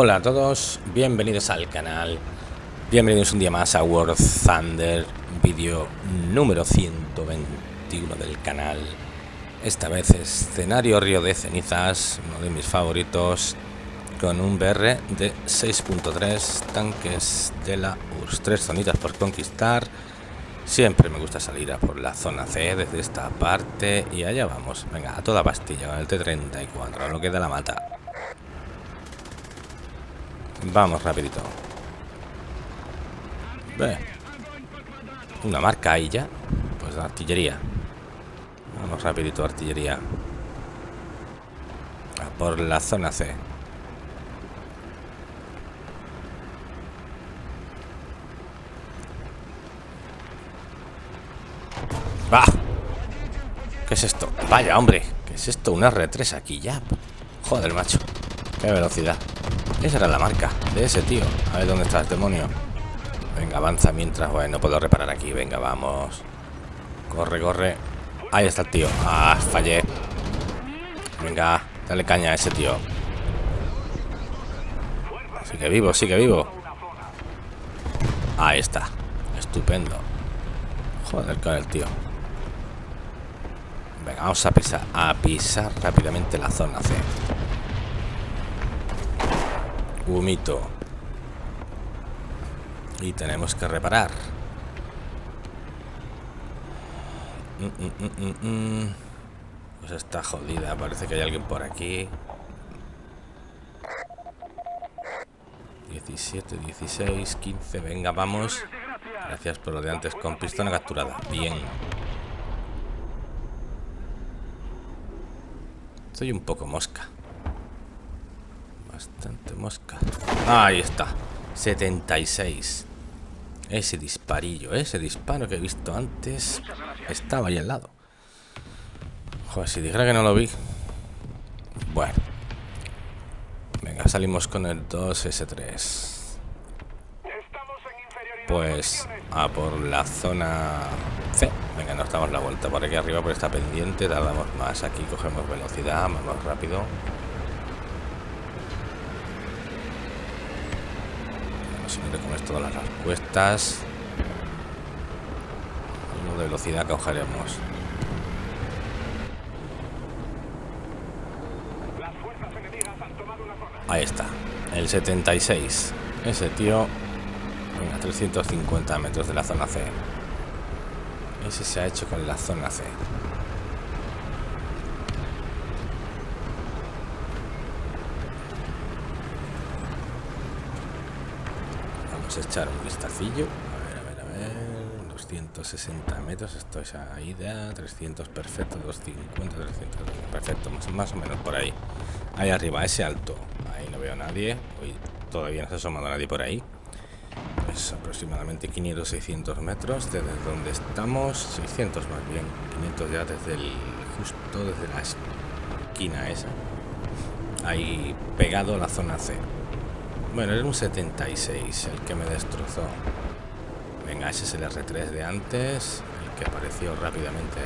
Hola a todos, bienvenidos al canal. Bienvenidos un día más a World Thunder Vídeo número 121 del canal. Esta vez escenario Río de Cenizas Uno de mis favoritos Con un BR de 6.3 Tanques de la URSS Tres zonitas por conquistar. Siempre me gusta salir por la zona C Desde esta parte Y allá vamos, venga, a toda pastilla Con el T-34, a lo que da la mata Vamos rapidito. Ve. Una marca ahí ya. Pues artillería. Vamos rapidito, artillería. A por la zona C. ¡Va! ¿Qué es esto? Vaya, hombre. ¿Qué es esto? Un R3 aquí ya. Joder, macho. Qué velocidad. Esa era la marca de ese tío. A ver dónde está el demonio. Venga, avanza mientras... Bueno, no puedo reparar aquí. Venga, vamos. Corre, corre. Ahí está el tío. Ah, fallé. Venga, dale caña a ese tío. Sigue vivo, sigue vivo. Ahí está. Estupendo. Joder con el tío. Venga, vamos a pisar, a pisar rápidamente la zona C. Humito. Y tenemos que reparar. Mm, mm, mm, pues está jodida. Parece que hay alguien por aquí. 17, 16, 15. Venga, vamos. Gracias por lo de antes con pistola capturada. Bien. Estoy un poco mosca. Bastante mosca. Ahí está. 76. Ese disparillo, ese disparo que he visto antes estaba ahí al lado. Joder, si dijera que no lo vi. Bueno. Venga, salimos con el 2S3. Pues a por la zona C. Venga, nos damos la vuelta por aquí arriba, por esta pendiente. Tardamos más. Aquí cogemos velocidad, vamos rápido. De las respuestas. De velocidad que cogeremos. Ahí está. El 76 ese tío a 350 metros de la zona C. Ese se ha hecho con la zona C echar un vistacillo. A ver, a ver, a ver. 260 metros. Esto es ahí de 300, perfecto. 250, 300, perfecto. Más, más o menos por ahí. Ahí arriba, ese alto. Ahí no veo a nadie. Hoy todavía no se ha asomado nadie por ahí. Pues aproximadamente 500, 600 metros desde donde estamos. 600 más bien. 500 ya desde el justo desde la esquina esa. Ahí pegado a la zona C. Bueno, era un 76 el que me destrozó. Venga, ese es el R3 de antes, el que apareció rápidamente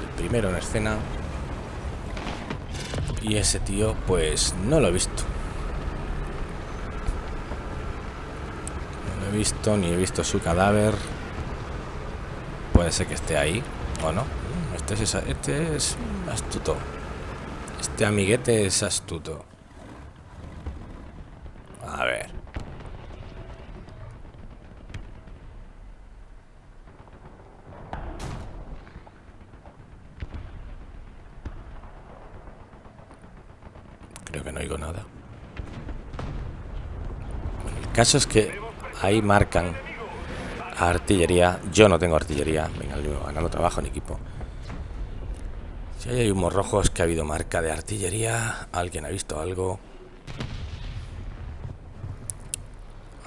el primero en escena. Y ese tío, pues no lo he visto. No lo he visto, ni he visto su cadáver. Puede ser que esté ahí, o no. Este es, este es astuto. Este amiguete es astuto. A ver. Creo que no oigo nada. el caso es que ahí marcan artillería. Yo no tengo artillería. Venga, ganando trabajo en equipo. Si hay humos rojos que ha habido marca de artillería, alguien ha visto algo.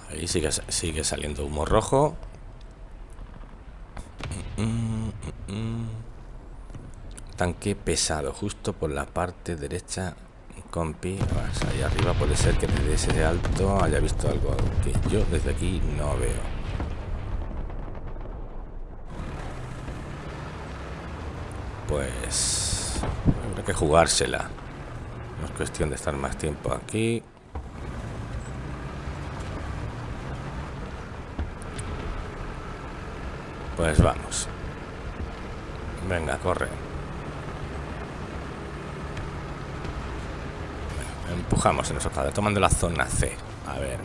Ahí sigue, sigue saliendo humo rojo. Tanque pesado, justo por la parte derecha compi. Vas ahí arriba puede ser que desde ese alto haya visto algo que yo desde aquí no veo. Pues habrá que jugársela. No es cuestión de estar más tiempo aquí. Pues vamos. Venga, corre. Empujamos en nuestro tomando la zona C. A ver.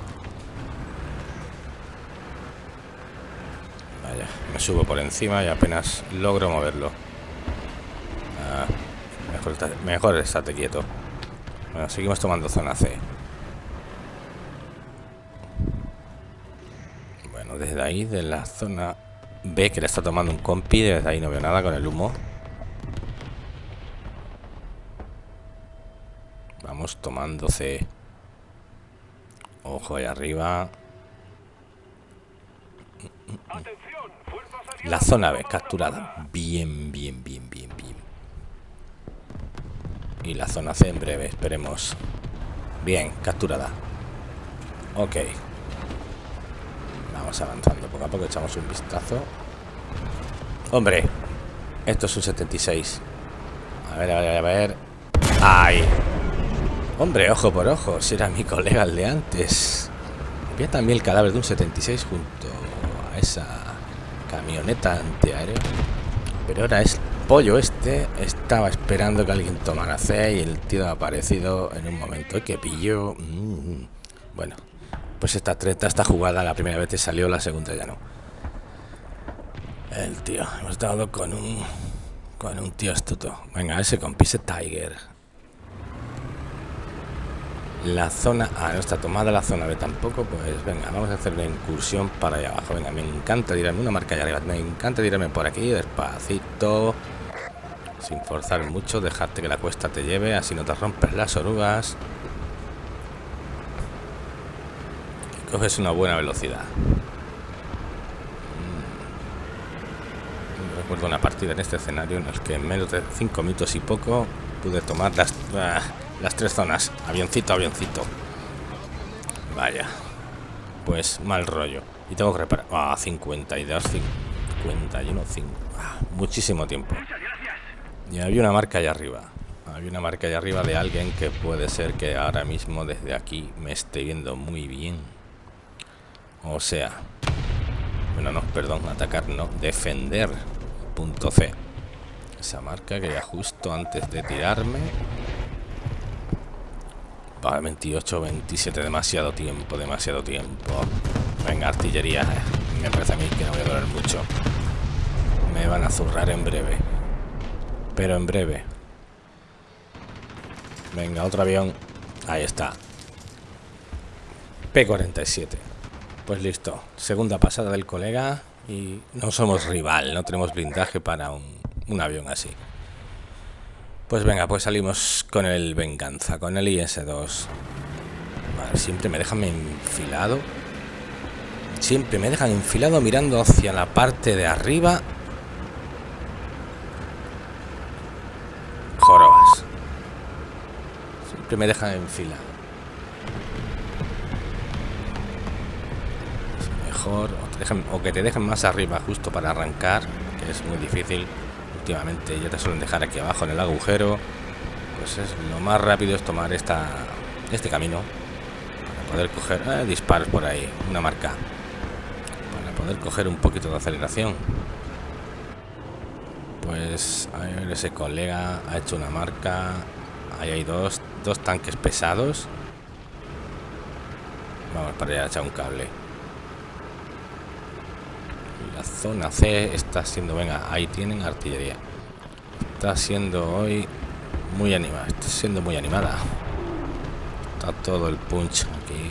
Vaya, me subo por encima y apenas logro moverlo. Ah, mejor, mejor estate quieto. Bueno, seguimos tomando zona C. Bueno, desde ahí, de la zona B, que le está tomando un compi, desde ahí no veo nada con el humo. Vamos C. Ojo ahí arriba. La zona B, capturada. Bien, bien, bien, bien, bien. Y la zona C en breve, esperemos. Bien, capturada. Ok. Vamos avanzando poco a poco, echamos un vistazo. Hombre, esto es un 76. A ver, a ver, a ver. ¡Ay! Hombre, ojo por ojo, si era mi colega el de antes. Había también el cadáver de un 76 junto a esa camioneta antiaérea. Pero ahora es pollo este. Estaba esperando que alguien tomara C y el tío ha aparecido en un momento. que pillo! Mm. Bueno, pues esta treta, esta jugada, la primera vez te salió, la segunda ya no. El tío, hemos dado con un con un tío astuto. Venga, ese compise Tiger. La zona A no está tomada, la zona B tampoco. Pues venga, vamos a hacer la incursión para allá abajo. Venga, me encanta tirarme una marca allá arriba. Me encanta tirarme por aquí, despacito. Sin forzar mucho, dejarte que la cuesta te lleve, así no te rompes las orugas. coges una buena velocidad. Mm. Recuerdo una partida en este escenario en el que en menos de 5 minutos y poco pude tomar las... Las tres zonas. Avioncito, avioncito. Vaya. Pues mal rollo. Y tengo que reparar. Ah, 52, 51, 5. Ah, muchísimo tiempo. Y había una marca allá arriba. Había una marca allá arriba de alguien que puede ser que ahora mismo desde aquí me esté viendo muy bien. O sea... Bueno, no, perdón, atacar no. Defender. Punto C. Esa marca que ya justo antes de tirarme Vale, 28, 27, demasiado tiempo, demasiado tiempo. Venga, artillería. Me parece a mí que no voy a durar mucho. Me van a zurrar en breve. Pero en breve. Venga, otro avión. Ahí está. P-47. Pues listo. Segunda pasada del colega. Y no somos rival. No tenemos blindaje para un, un avión así. Pues venga, pues salimos con el Venganza, con el IS-2. siempre me dejan enfilado. Siempre me dejan enfilado mirando hacia la parte de arriba. Jorobas. Siempre me dejan enfilado. Mejor, o que te dejen más arriba justo para arrancar, que es muy difícil últimamente ya te suelen dejar aquí abajo en el agujero pues es lo más rápido es tomar esta este camino para poder coger eh, disparos por ahí una marca para poder coger un poquito de aceleración. Pues ese colega ha hecho una marca ahí hay dos dos tanques pesados. Vamos para allá a echar un cable la zona C está siendo, venga, ahí tienen artillería. Está siendo hoy muy animada, está siendo muy animada. Está todo el punch aquí,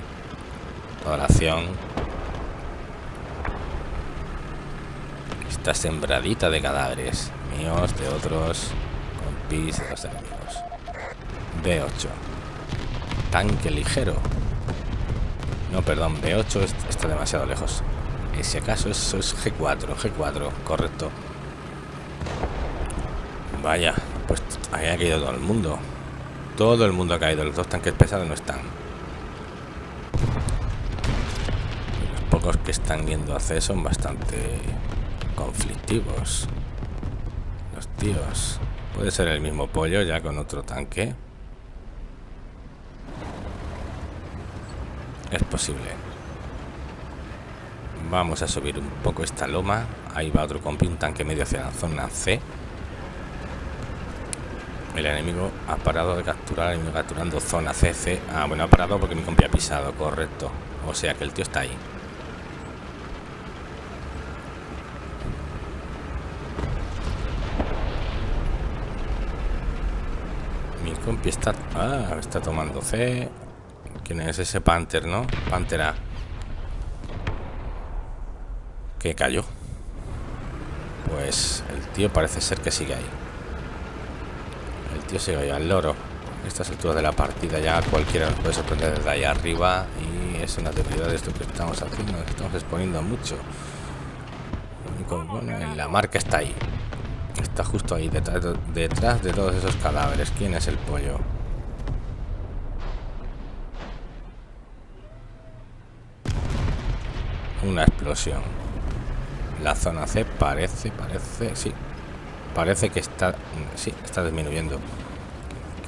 toda la acción. Está sembradita de cadáveres, míos, de otros, compis de los enemigos. B8. Tanque ligero. No, perdón, B8 está demasiado lejos si acaso eso es G4, G4, correcto. Vaya, pues ahí ha caído todo el mundo. Todo el mundo ha caído, los dos tanques pesados no están. Los pocos que están viendo a C son bastante conflictivos. Los tíos. Puede ser el mismo pollo ya con otro tanque. Es posible. Vamos a subir un poco esta loma. Ahí va otro compi, un tanque medio hacia la zona C. El enemigo ha parado de capturar, el enemigo capturando zona CC. Ah, bueno, ha parado porque mi compi ha pisado, correcto. O sea que el tío está ahí. Mi compi está... Ah, está tomando C. ¿Quién es ese Panther, no? Pantera. Que cayó. Pues el tío parece ser que sigue ahí. El tío sigue ahí al loro. Estas alturas de la partida ya cualquiera nos puede sorprender desde ahí arriba y es una debilidad de esto que estamos haciendo. Estamos exponiendo mucho. Bueno, la marca está ahí. Está justo ahí, detrás de todos esos cadáveres. ¿Quién es el pollo? Una explosión. La zona C parece, parece, sí. Parece que está, sí, está disminuyendo.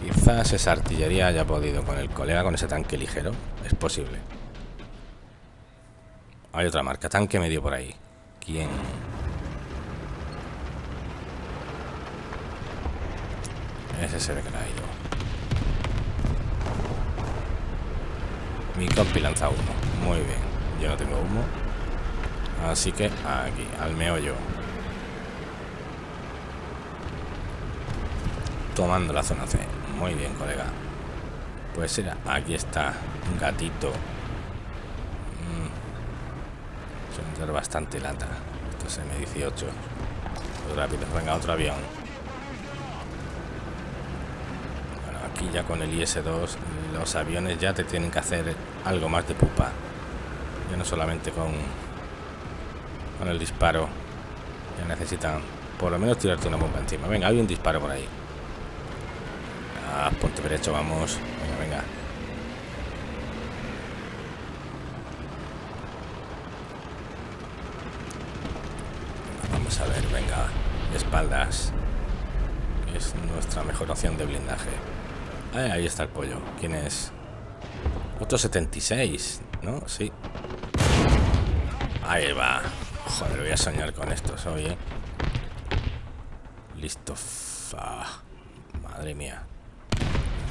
Quizás esa artillería haya podido con el colega, con ese tanque ligero. Es posible. Hay otra marca, tanque medio por ahí. ¿Quién? Ese se ve que ha ido. Mi compi lanza humo. Muy bien. Yo no tengo humo. Así que aquí, al meollo. Tomando la zona C. Muy bien, colega. Pues era, aquí está un gatito. Mm. Bastante lata. Esto es M18. Muy rápido, venga, otro avión. Bueno, aquí ya con el IS-2 los aviones ya te tienen que hacer algo más de pupa. Ya no solamente con con el disparo. Ya necesitan por lo menos tirarte una bomba encima. Venga, hay un disparo por ahí. Ah, ponte derecho, vamos. Venga, venga. Vamos a ver, venga. Espaldas. Es nuestra mejor opción de blindaje. ahí está el pollo. ¿Quién es? Otro 76, ¿no? Sí. Ahí va. Joder, voy a soñar con esto hoy, ¿eh? Listo. Madre mía.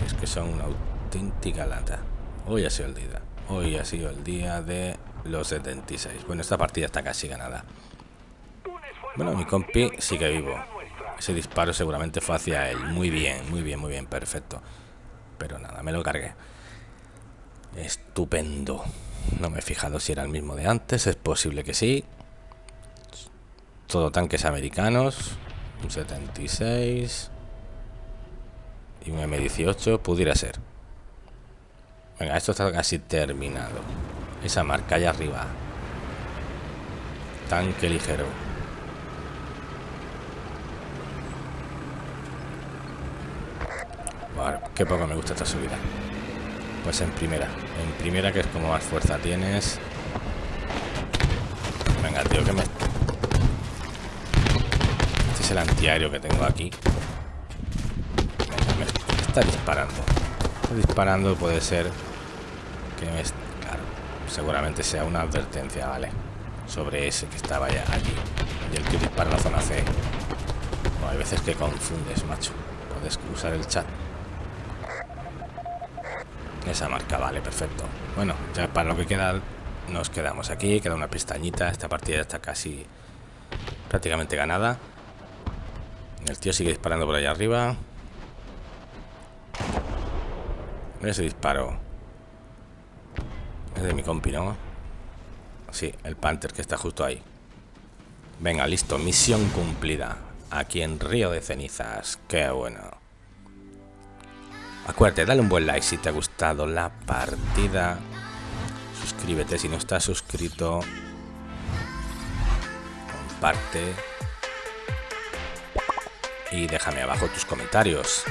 Es que son una auténtica lata. Hoy ha sido el día. Hoy ha sido el día de los 76. Bueno, esta partida está casi ganada. Bueno, mi compi sigue vivo. Ese disparo seguramente fue hacia él. Muy bien, muy bien, muy bien, perfecto. Pero nada, me lo cargué. Estupendo. No me he fijado si era el mismo de antes. Es posible que sí. Todo tanques americanos. Un 76. Y un M18. Pudiera ser. Venga, esto está casi terminado. Esa marca allá arriba. Tanque ligero. Qué poco me gusta esta subida. Pues en primera. En primera, que es como más fuerza tienes. Venga, tío, que me el antiaéreo que tengo aquí. está disparando. Está disparando puede ser que me... Claro, seguramente sea una advertencia, ¿vale? Sobre ese que estaba ya allí. Y el que dispara la zona C. hay veces que confundes, macho. Puedes usar el chat. Esa marca, vale, perfecto. Bueno, ya para lo que queda, nos quedamos aquí. Queda una pestañita. Esta partida está casi prácticamente ganada. El tío sigue disparando por allá arriba. Ese disparo. Es de mi compi, ¿no? Sí, el Panther que está justo ahí. Venga, listo. Misión cumplida. Aquí en Río de Cenizas. Qué bueno. Acuérdate, dale un buen like si te ha gustado la partida. Suscríbete si no estás suscrito. Comparte y déjame abajo tus comentarios.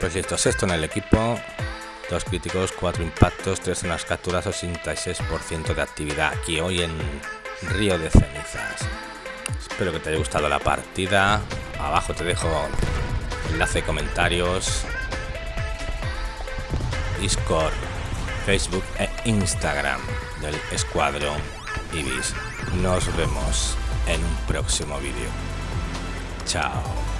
Pues listo, esto en el equipo, dos críticos, cuatro impactos, tres en las capturas, 86% de actividad aquí hoy en Río de Cenizas. Espero que te haya gustado la partida. Abajo te dejo enlace comentarios, Discord, Facebook e Instagram del escuadrón Ibis. Nos vemos en un próximo vídeo. Chao.